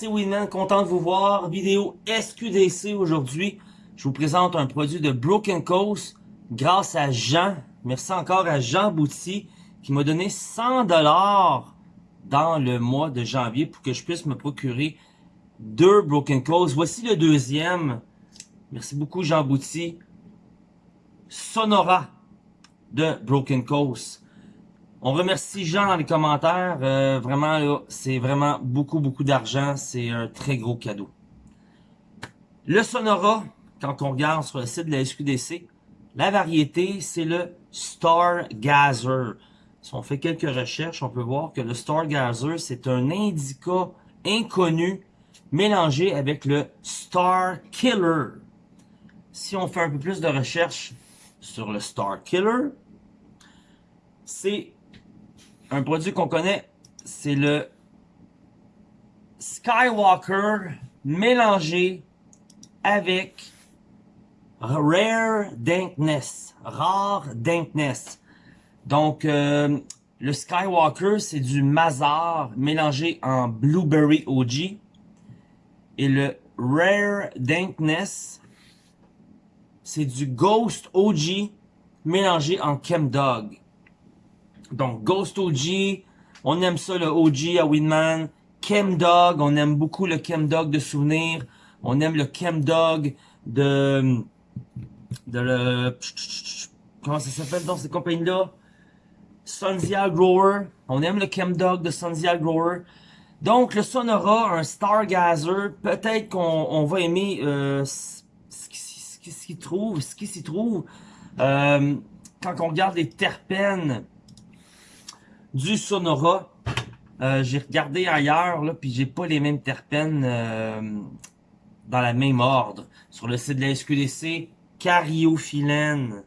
c'est Winman, content de vous voir. Vidéo SQDC aujourd'hui. Je vous présente un produit de Broken Coast grâce à Jean. Merci encore à Jean Bouty qui m'a donné 100 dollars dans le mois de janvier pour que je puisse me procurer deux Broken Coast. Voici le deuxième. Merci beaucoup Jean Bouty. Sonora de Broken Coast. On remercie Jean dans les commentaires. Euh, vraiment, c'est vraiment beaucoup, beaucoup d'argent. C'est un très gros cadeau. Le Sonora, quand on regarde sur le site de la SQDC, la variété, c'est le Stargazer. Si on fait quelques recherches, on peut voir que le Stargazer, c'est un indica inconnu mélangé avec le Star Killer. Si on fait un peu plus de recherches sur le Star Killer, c'est un produit qu'on connaît, c'est le Skywalker mélangé avec Rare Dankness. Rare Dankness. Donc, euh, le Skywalker, c'est du Mazar mélangé en Blueberry OG. Et le Rare Dankness, c'est du Ghost OG mélangé en Chemdog. Donc, Ghost OG, on aime ça, le OG à Winman. Chemdog, on aime beaucoup le Chemdog de souvenir. On aime le Chemdog de... de le... Comment ça s'appelle dans ces compagnies-là? Sunzia Grower. On aime le Chemdog de Sunzia Grower. Donc, le Sonora, un Stargazer, peut-être qu'on va aimer euh, ce qu'il s'y trouve, ce qui s'y trouve. Euh, quand on regarde les terpènes, du Sonora. Euh, j'ai regardé ailleurs, là, puis j'ai pas les mêmes terpènes euh, dans la même ordre. Sur le site de la SQDC, cariophyllène,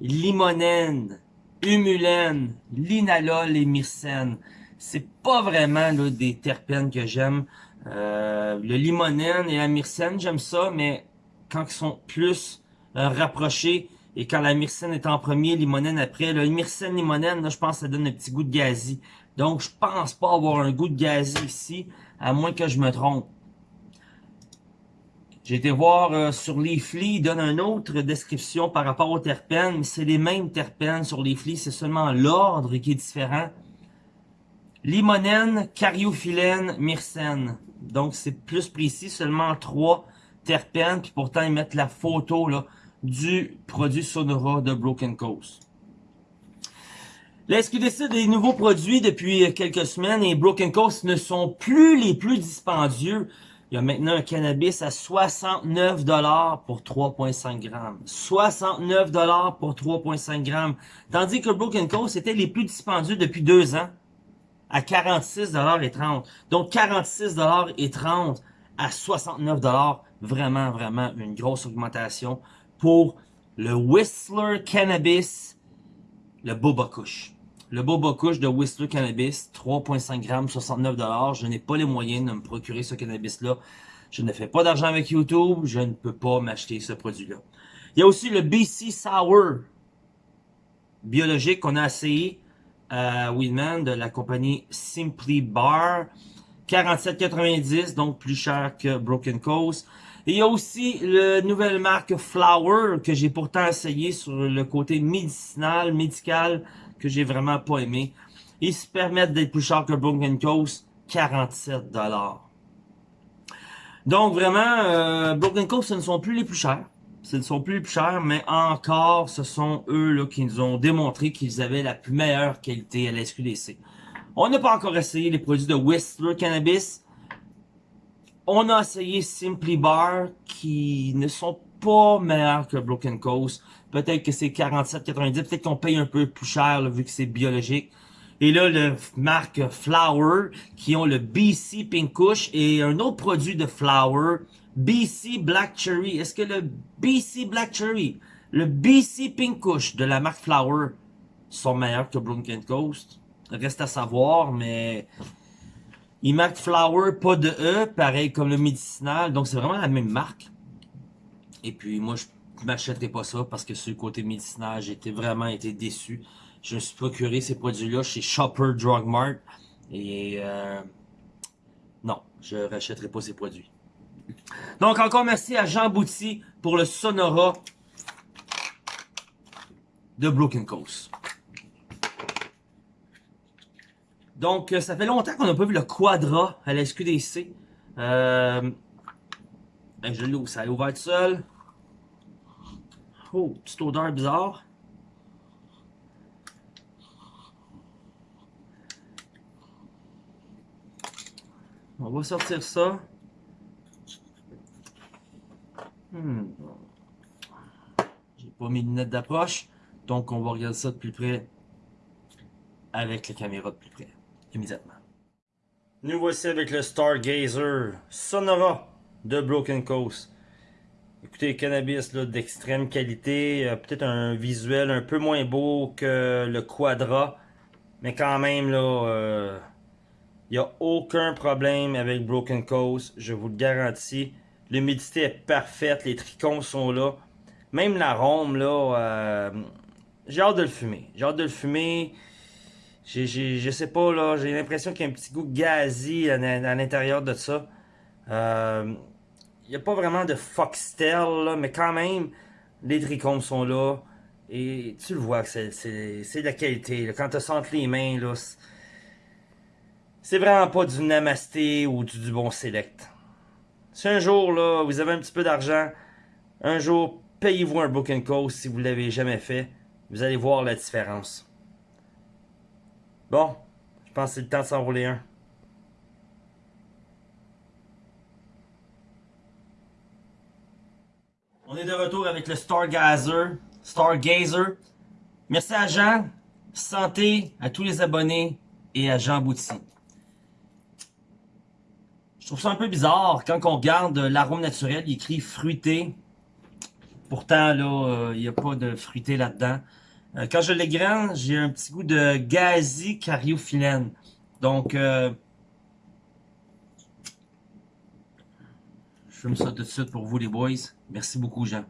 limonène, humulène, linalol et myrcène. C'est pas vraiment là, des terpènes que j'aime. Euh, le limonène et la myrcène, j'aime ça, mais quand ils sont plus rapprochés, et quand la myrcène est en premier, limonène après. Le myrcène limonène, là, je pense que ça donne un petit goût de gazi. Donc, je pense pas avoir un goût de gazi ici, à moins que je me trompe. J'ai été voir euh, sur Leafly, il donne une autre description par rapport aux terpènes, mais c'est les mêmes terpènes sur Leafly, c'est seulement l'ordre qui est différent. Limonène, cariophyllène, myrcène. Donc, c'est plus précis, seulement trois terpènes, puis pourtant, ils mettent la photo, là, du produit Sonora de Broken Coast. La SQDC des nouveaux produits depuis quelques semaines et Broken Coast ne sont plus les plus dispendieux? Il y a maintenant un cannabis à 69 dollars pour 3.5 grammes. 69 dollars pour 3.5 grammes. Tandis que Broken Coast était les plus dispendieux depuis deux ans à 46 dollars et 30. Donc 46 dollars et 30 à 69 dollars. Vraiment, vraiment une grosse augmentation pour le Whistler Cannabis, le Boba Kush. Le Boba Kush de Whistler Cannabis, 3.5 grammes, 69 Je n'ai pas les moyens de me procurer ce cannabis-là. Je ne fais pas d'argent avec YouTube. Je ne peux pas m'acheter ce produit-là. Il y a aussi le BC Sour biologique qu'on a essayé à Weedman de la compagnie Simply Bar. 47,90, donc plus cher que Broken Coast il y a aussi la nouvelle marque Flower que j'ai pourtant essayé sur le côté médicinal, médical, que j'ai vraiment pas aimé. Ils se permettent d'être plus chers que Broken Coast, 47 Donc vraiment, euh, Broken Coast, ce ne sont plus les plus chers. Ce ne sont plus les plus chers, mais encore, ce sont eux là, qui nous ont démontré qu'ils avaient la plus meilleure qualité à la SQDC. On n'a pas encore essayé les produits de Whistler Cannabis. On a essayé Simply Bar qui ne sont pas meilleurs que Broken Coast. Peut-être que c'est 47,90. Peut-être qu'on paye un peu plus cher vu que c'est biologique. Et là, le marque Flower qui ont le BC Pink Kush et un autre produit de Flower, BC Black Cherry. Est-ce que le BC Black Cherry, le BC Pink Kush de la marque Flower sont meilleurs que Broken Coast? Reste à savoir, mais il marque Flower, pas de E, pareil comme le médicinal. Donc, c'est vraiment la même marque. Et puis, moi, je m'achèterai pas ça parce que sur le côté médicinal, j'ai vraiment été déçu. Je me suis procuré ces produits-là chez Shopper Drug Mart. Et euh, non, je rachèterai pas ces produits. Donc encore merci à Jean Bouty pour le Sonora de Broken Coast. Donc, ça fait longtemps qu'on n'a pas vu le Quadra à la SQDC. Euh, ben, je l'ouvre, ça a ouvert tout seul. Oh, petite odeur bizarre. On va sortir ça. Hmm. J'ai pas mes lunettes d'approche, donc on va regarder ça de plus près avec la caméra de plus près, immédiatement. Nous voici avec le Stargazer Sonora de Broken Coast. Écoutez, cannabis d'extrême qualité, euh, peut-être un visuel un peu moins beau que le Quadra, mais quand même euh, il n'y a aucun problème avec Broken Coast, je vous le garantis. L'humidité est parfaite, les tricons sont là. Même l'arôme, là, euh, j'ai hâte de le fumer. J'ai hâte de le fumer. Je sais pas, là, j'ai l'impression qu'il y a un petit goût gazi à, l'intérieur de ça. Euh, il n'y a pas vraiment de foxtail, là, mais quand même, les trichomes sont là. Et tu le vois que c'est, de la qualité. Quand tu sens les mains, là, c'est vraiment pas du Namasté ou du, bon Select. Si un jour, là, vous avez un petit peu d'argent, un jour, payez-vous un Broken Coast si vous ne l'avez jamais fait. Vous allez voir la différence. Bon, je pense que c'est le temps de s'enrouler un. On est de retour avec le Stargazer. Stargazer. Merci à Jean. Santé à tous les abonnés et à Jean Bouty. Je trouve ça un peu bizarre quand on regarde l'arôme naturel, il écrit fruité. Pourtant, là, euh, il n'y a pas de fruité là-dedans. Euh, quand je l'égraine, j'ai un petit goût de gazi cariophyllène. Donc, euh, je fume ça tout de suite pour vous les boys. Merci beaucoup, Jean.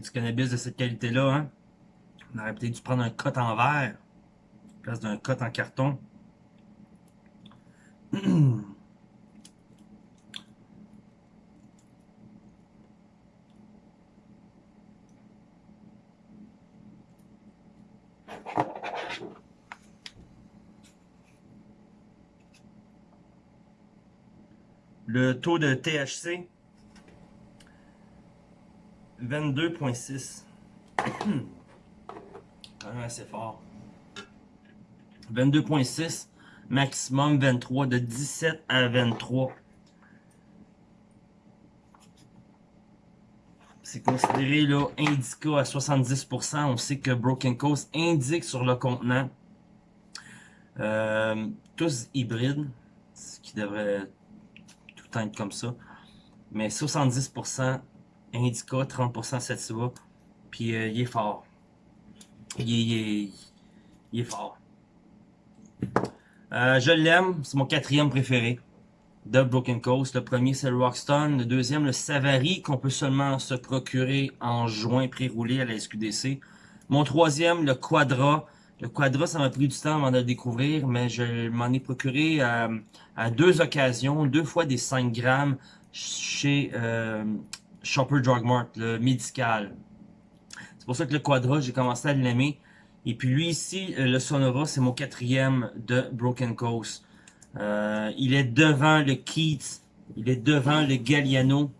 Du cannabis de cette qualité-là, hein, on aurait peut-être dû prendre un cote en verre, place d'un cote en carton. Le taux de THC 22.6. Quand même assez fort. 22.6. Maximum 23. De 17 à 23. C'est considéré là indica à 70%. On sait que Broken Coast indique sur le contenant. Euh, tous hybrides. Ce qui devrait tout être comme ça. Mais 70% Indica, 30% Sativa. Puis euh, il est fort. Il est, fort. Euh, je l'aime, c'est mon quatrième préféré de Broken Coast. Le premier, c'est le Rockstone. Le deuxième, le Savary, qu'on peut seulement se procurer en juin pré-roulé à la SQDC. Mon troisième, le Quadra. Le Quadra, ça m'a pris du temps avant de le découvrir, mais je m'en ai procuré à, deux occasions, deux fois des 5 grammes chez euh, Shopper Drug Mart, le médical. C'est pour ça que le Quadra, j'ai commencé à l'aimer. Et puis lui ici, euh, le Sonora, c'est mon quatrième de Broken Coast. Euh, il est devant le Keats, il est devant le Galliano.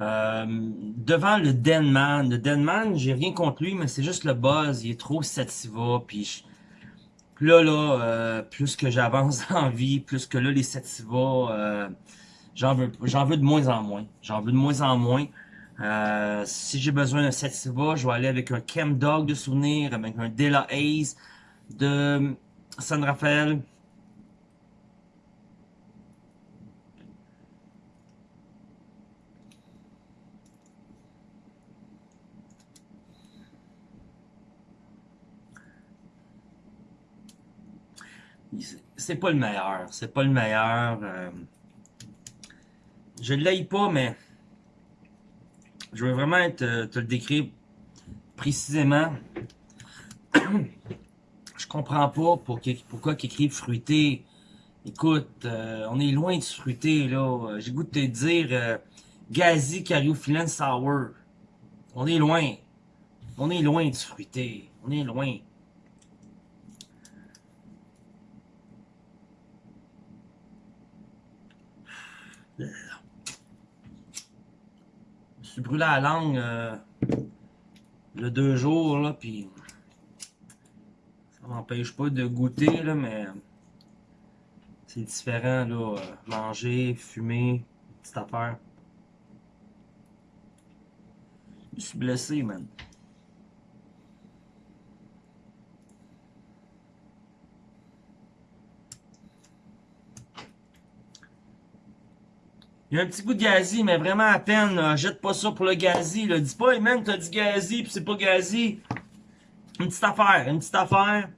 Euh, devant le Denman. Le Denman, j'ai rien contre lui, mais c'est juste le buzz. Il est trop sativa. Puis, là, là, plus que j'avance en vie, plus que là, les sativa, J'en veux, j'en veux de moins en moins. J'en veux de moins en moins. Euh, si j'ai besoin d'un Sativa, je vais aller avec un Chem Dog de souvenir, avec un Della Hayes de euh, San Rafael. C'est pas le meilleur, c'est pas le meilleur. Euh, je l'aille pas, mais je veux vraiment te, te le décrire précisément. je comprends pas pour pourquoi qu'ils écrivent fruité. Écoute, euh, on est loin du fruité, là. J'ai goût de te dire euh, Gazi Cariophyllène Sour. On est loin. On est loin du fruité. On est loin. Suis brûlé la langue euh, le deux jours, là, puis ça m'empêche pas de goûter, là, mais c'est différent, là, euh, manger, fumer, petite affaire. Je suis blessé, man. Y a un petit goût de gazi, mais vraiment à peine. Jette pas ça pour le gazi. Là. Dis pas, hey man, t'as du gazi, puis c'est pas gazi. Une petite affaire, une petite affaire.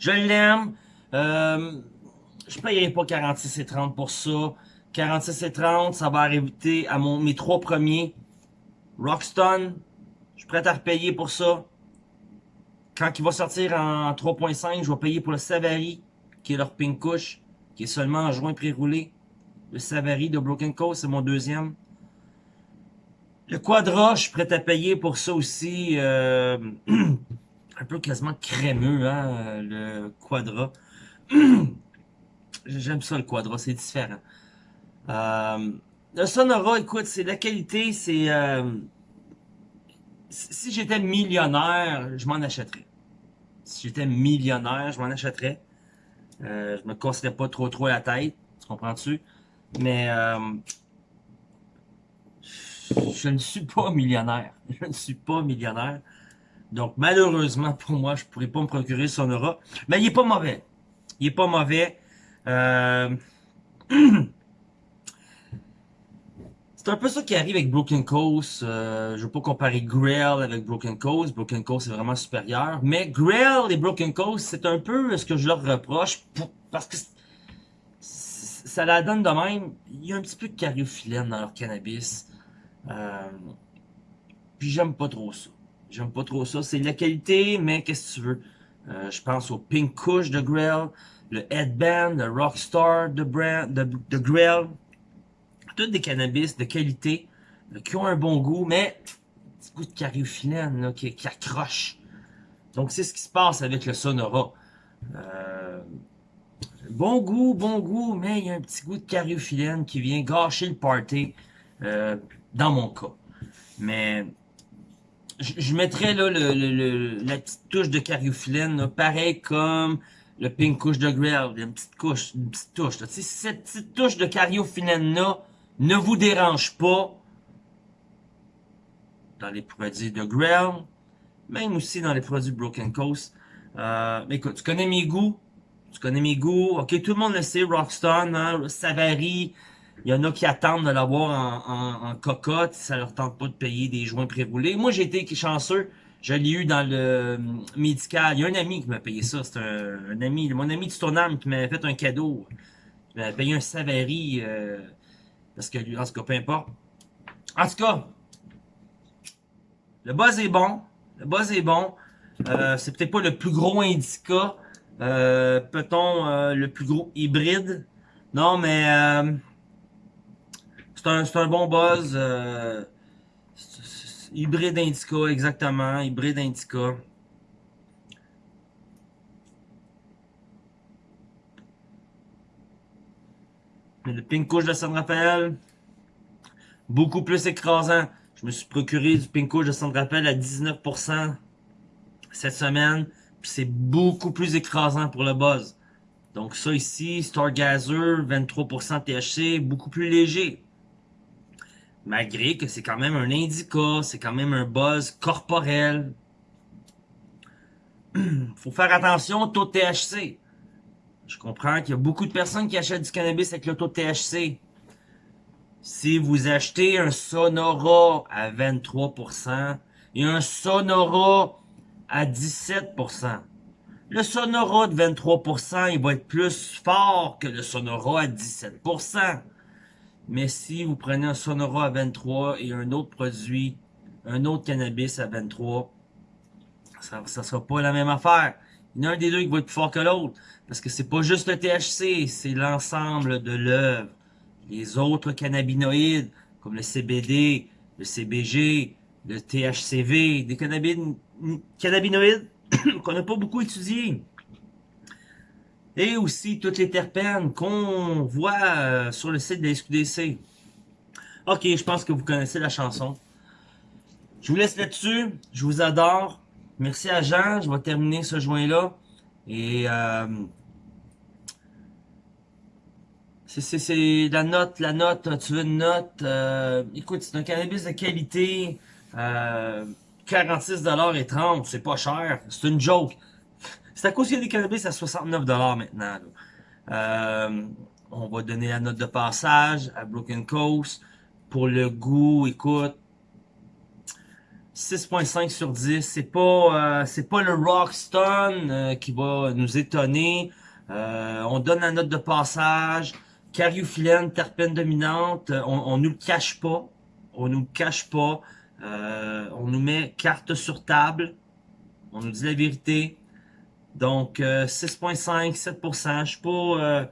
Je l'aime. Euh, je payerai pas 46 et 30 pour ça. 46 et 30, ça va arriver à mon, mes trois premiers. Rockstone, je suis prêt à repayer pour ça. Quand il va sortir en 3.5, je vais payer pour le Savary, qui est leur pink couche, qui est seulement en joint pré-roulé. Le Savary de Broken Coast, c'est mon deuxième. Le Quadra, je suis prêt à payer pour ça aussi. Euh, un peu quasiment crémeux, hein, le Quadra. J'aime ça, le Quadra, c'est différent. Euh, le Sonora, écoute, c'est la qualité, c'est... Euh, si j'étais millionnaire, je m'en achèterais. Si j'étais millionnaire, je m'en achèterais. Je me casserais pas trop trop la tête, tu comprends-tu? Mais euh, je ne suis pas millionnaire. Je ne suis pas millionnaire. Donc, malheureusement, pour moi, je pourrais pas me procurer son aura. Mais il est pas mauvais. Il est pas mauvais. Euh... C'est un peu ça qui arrive avec Broken Coast. Euh, je veux pas comparer Grail avec Broken Coast. Broken Coast est vraiment supérieur. Mais Grail et Broken Coast, c'est un peu ce que je leur reproche. parce que ça la donne de même. Il y a un petit peu de cariophyllène dans leur cannabis. Euh, puis j'aime pas trop ça. J'aime pas trop ça. C'est de la qualité, mais qu'est-ce que tu veux? Euh, je pense au Pink Kush de Grail, le Headband, le Rockstar de, brand, de. Toutes des cannabis de qualité, euh, qui ont un bon goût, mais un petit goût de cariophyllène qui, qui accroche. Donc c'est ce qui se passe avec le Sonora. Euh, bon goût, bon goût, mais il y a un petit goût de cariophyllène qui vient gâcher le party, euh, dans mon cas. Mais je, mettrais là le, le, la petite touche de cariophyllène, pareil comme le pink couche de Grail, une petite couche, une petite touche. Là. Cette petite touche de cariophyllène là ne vous dérange pas dans les produits de Grail, même aussi dans les produits Broken Coast. Euh, écoute, tu connais mes goûts, tu connais mes goûts. Ok, tout le monde le sait, Rockstone, hein, ça varie. Il y en a qui attendent de l'avoir en, en, cocotte, ça leur tente pas de payer des joints pré-roulés. Moi, j'ai été chanceux, je l'ai eu dans le euh, médical. Il y a un ami qui m'a payé ça, c'est un, ami, mon ami du tournant qui m'a fait un cadeau. Il m'a payé un Savary, euh, parce que lui, en tout cas, peu importe. En tout cas, le buzz est bon, le buzz est bon. Euh, c'est peut-être pas le plus gros indica, euh, peut-on euh, le plus gros hybride? Non, mais euh, c'est un, un, bon buzz. hybride Indica, exactement. Hybride Indica. Le pink couche de San Rafael, beaucoup plus écrasant. Je me suis procuré du pink couche de San Rafael à 19% cette semaine c'est beaucoup plus écrasant pour le buzz. Donc ça ici, Stargazer, 23% THC, beaucoup plus léger. Malgré que c'est quand même un indica, c'est quand même un buzz corporel. Faut faire attention au taux de THC. Je comprends qu'il y a beaucoup de personnes qui achètent du cannabis avec le taux de THC. Si vous achetez un Sonora à 23% et un Sonora à 17%. Le Sonora de 23%, il va être plus fort que le Sonora à 17%. Mais si vous prenez un Sonora à 23% et un autre produit, un autre cannabis à 23%, ça sera pas la même affaire. Il y en a un des deux qui va être plus fort que l'autre. Parce que c'est pas juste le THC, c'est l'ensemble de l'œuvre. Les autres cannabinoïdes, comme le CBD, le CBG, le THCV, des cannabinoïdes qu'on n'a pas beaucoup étudiés. Et aussi toutes les terpènes qu'on voit euh, sur le site de la SQDC. Ok, je pense que vous connaissez la chanson. Je vous laisse là-dessus. Je vous adore. Merci à Jean. Je vais terminer ce joint-là. Et euh, c'est la note, la note, tu veux une note? Euh, écoute, c'est un cannabis de qualité. Euh, 46$ et 30, c'est pas cher. C'est une joke. C'est à cause qu'il y a des cannabis à 69$ maintenant. Euh, on va donner la note de passage à Broken Coast. Pour le goût, écoute, 6.5 sur 10. C'est pas, euh, c'est pas le Rockstone euh, qui va nous étonner. Euh, on donne la note de passage. Cariophyllène, terpène dominante. On, on nous le cache pas. On nous le cache pas. On nous met carte sur table. On nous dit la vérité. Donc 6.5, 7%. Je pas,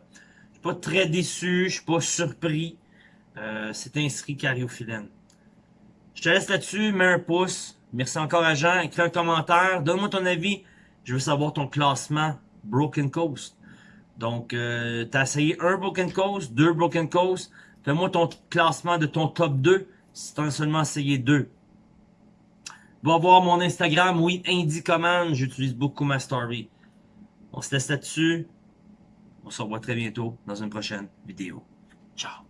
je suis pas très déçu. Je suis pas surpris. c'est inscrit cariophyllène. Je te laisse là-dessus, mets un pouce. Merci encore à Jean. Écris un commentaire. Donne-moi ton avis. Je veux savoir ton classement Broken Coast. Donc, euh, tu as essayé un Broken Coast, deux Broken Coast. Fais-moi ton classement de ton top 2 si tu as seulement essayé deux. Va voir mon Instagram, oui, Indie Command. J'utilise beaucoup ma story. On se laisse là-dessus. On se revoit très bientôt dans une prochaine vidéo. Ciao.